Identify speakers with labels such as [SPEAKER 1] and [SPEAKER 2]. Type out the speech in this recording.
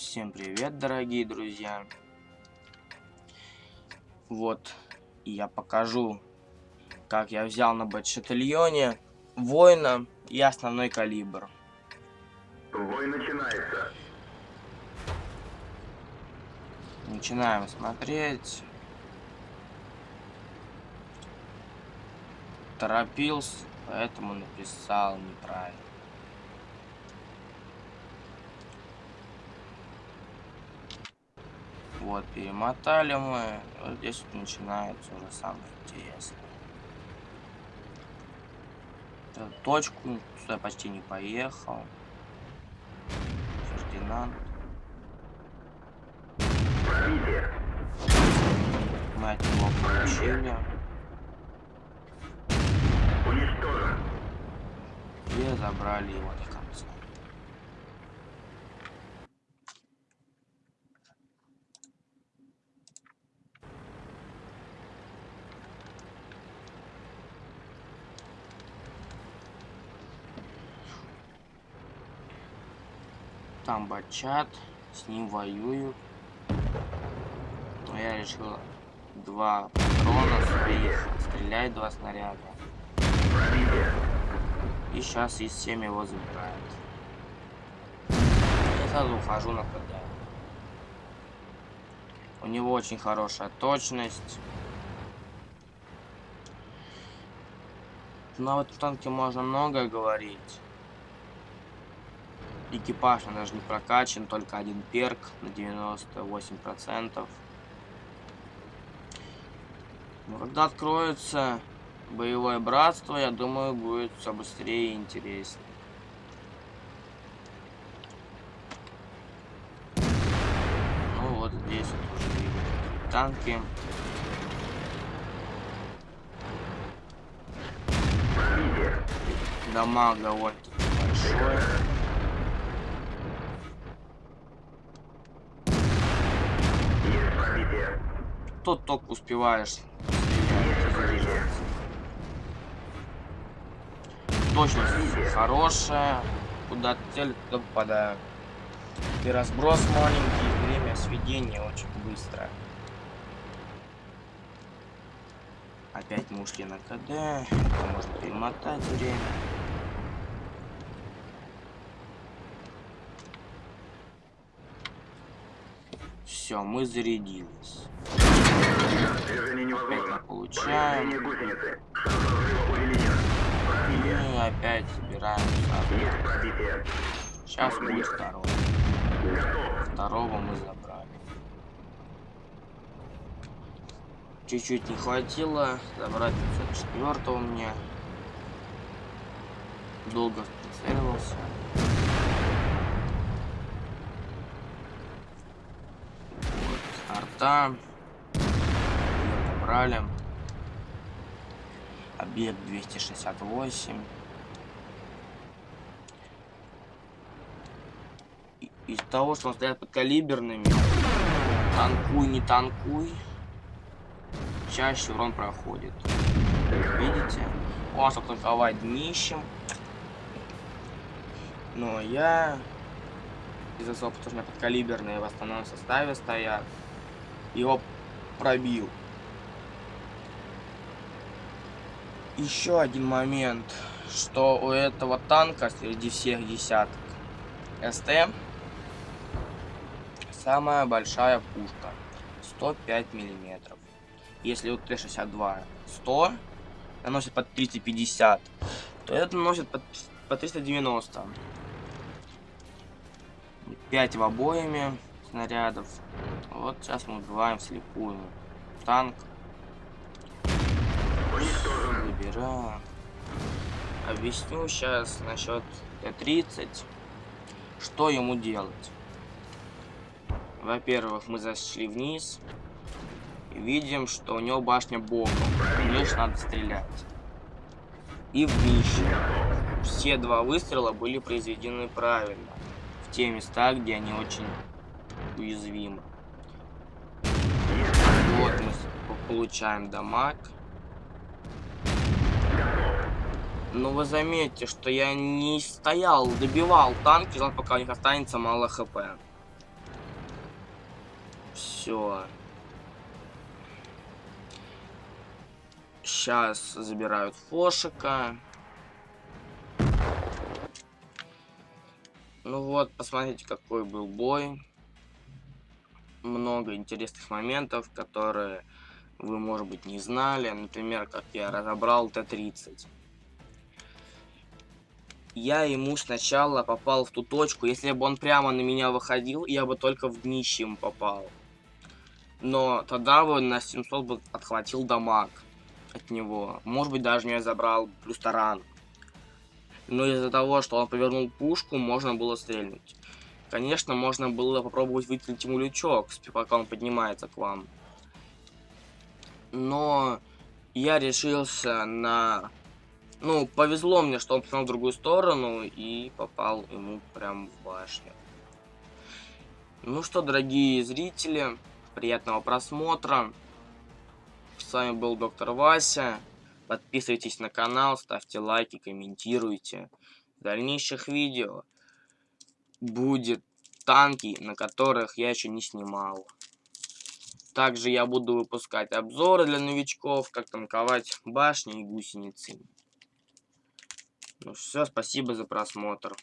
[SPEAKER 1] Всем привет, дорогие друзья. Вот, я покажу, как я взял на бэтшатальоне воина и основной калибр.
[SPEAKER 2] Бой начинается.
[SPEAKER 1] Начинаем смотреть. Торопился, поэтому написал неправильно. Вот, перемотали мы. Вот здесь вот начинается уже самое интересное. Эту точку сюда почти не поехал. Фердинанд. Мы от него получили. И забрали его Там бачат, с ним воюют. Но я решил два патрона своих стрелять, два снаряда. И сейчас из 7 его забирает. Я сразу ухожу на КД. У него очень хорошая точность. Но вот в танке можно многое говорить. Экипаж он даже не прокачан, только один перк на 98%. Но когда откроется боевое братство, я думаю, будет все быстрее и интереснее. Ну вот здесь вот уже танки. Дамаг довольно-таки большой. Тут только успеваешь. Точность хорошая. Куда цель, туда попадаю. И разброс маленький, время сведения очень быстрое. Опять мы на КД. Можно перемотать время. Все, мы зарядились.
[SPEAKER 2] Движение
[SPEAKER 1] Опять мы
[SPEAKER 2] невозможно.
[SPEAKER 1] получаем.
[SPEAKER 2] Взрыва увеличен. Пробитие.
[SPEAKER 1] И опять.
[SPEAKER 2] Есть пробитие.
[SPEAKER 1] Сейчас будет
[SPEAKER 2] ехать.
[SPEAKER 1] второй.
[SPEAKER 2] Готов.
[SPEAKER 1] Второго мы забрали. Чуть-чуть не хватило забрать 504 мне. Долго прицеливался. Вот, арта. Забрали. Объект 268. И- Из того, что он стоят под калиберными, танкуй, не танкуй, чаще урон проходит. Видите? Он чтобы танковать днищем. Но я из-за того, что у меня подкалиберные в основном составе стоят, его пробил. Еще один момент, что у этого танка среди всех десяток СТ самая большая пушка 105 миллиметров. Если вот Т-62 100 наносит под 350, то этот наносит под, по 390. 5 в обоими снарядов. Вот сейчас мы убиваем вслепую. Танк.
[SPEAKER 2] Уничтожен.
[SPEAKER 1] Забираем. Объясню сейчас насчет Т-30. Что ему делать? Во-первых, мы зашли вниз. И видим, что у него башня боком. Лишь надо стрелять. И в днище. Все два выстрела были произведены правильно. В те места, где они очень уязвимы. Вот мы получаем дамаг. Но вы заметьте, что я не стоял, добивал танки, ждал, пока у них останется мало хп. Все. Сейчас забирают Фошика. Ну вот, посмотрите, какой был бой. Много интересных моментов, которые вы, может быть, не знали. Например, как я разобрал Т-30. Я ему сначала попал в ту точку. Если бы он прямо на меня выходил, я бы только в днище ему попал. Но тогда бы на 700 бы отхватил дамаг от него. Может быть, даже не забрал плюс таран. Но из-за того, что он повернул пушку, можно было стрельнуть. Конечно, можно было попробовать выстрелить ему лючок, пока он поднимается к вам. Но я решился на... Ну, повезло мне, что он посмотрел в другую сторону и попал ему прямо в башню. Ну что, дорогие зрители, приятного просмотра. С вами был доктор Вася. Подписывайтесь на канал, ставьте лайки, комментируйте. В дальнейших видео будет танки, на которых я еще не снимал. Также я буду выпускать обзоры для новичков, как танковать башни и гусеницы. Ну все, спасибо за просмотр.